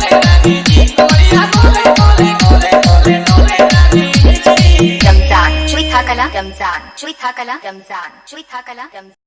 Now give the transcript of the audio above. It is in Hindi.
कोले कोले रानी जी कमरिया कोले कोले कोले कोले